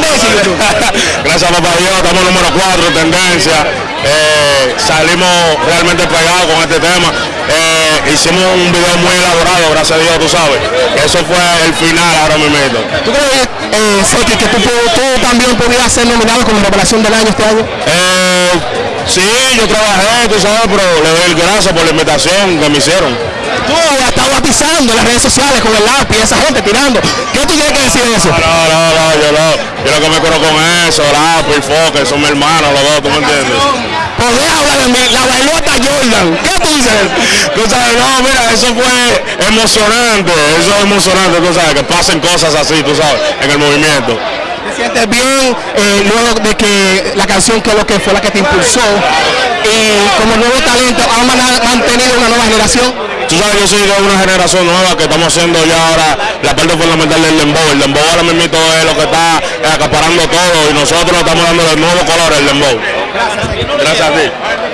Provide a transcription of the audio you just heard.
tendencia, Gracias papá Dios, estamos número 4 tendencia. Eh, salimos realmente pegados con este tema. Eh, hicimos un video muy elaborado, gracias a Dios, tú sabes. Eso fue el final ahora mismo. ¿Tú crees, eh, Seki, que tú, tú también podrías ser nominado como revelación del año este año? Eh, sí, yo trabajé, tú sabes, pero le doy gracias por la invitación que me hicieron. Tú has estado batizando en las redes sociales con el lápiz, esa gente tirando. ¿Qué tú tienes que decir de eso? No, no, no, yo no, que me curo con eso, lápiz, foque, son mis hermanos los dos, ¿tú me entiendes? Podés hablar de mí, la bailó hasta Jordan. ¿Qué tú dices? Tú sabes, no, mira, eso fue emocionante, eso es emocionante, tú sabes, que pasen cosas así, tú sabes, en el movimiento. ¿Te sientes bien eh, luego de que la canción que lo que fue la que te impulsó y como nuevo talento ha mana- mantenido una nueva generación? Tú sabes, yo soy de una generación nueva que estamos haciendo ya ahora la parte fundamental del dembow. El dembow ahora mismo es lo que está acaparando todo y nosotros estamos dando los nuevos colores al dembow. Gracias a ti.